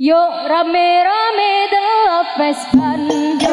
Yuk rame-rame delok Vespan Yuk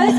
Ay,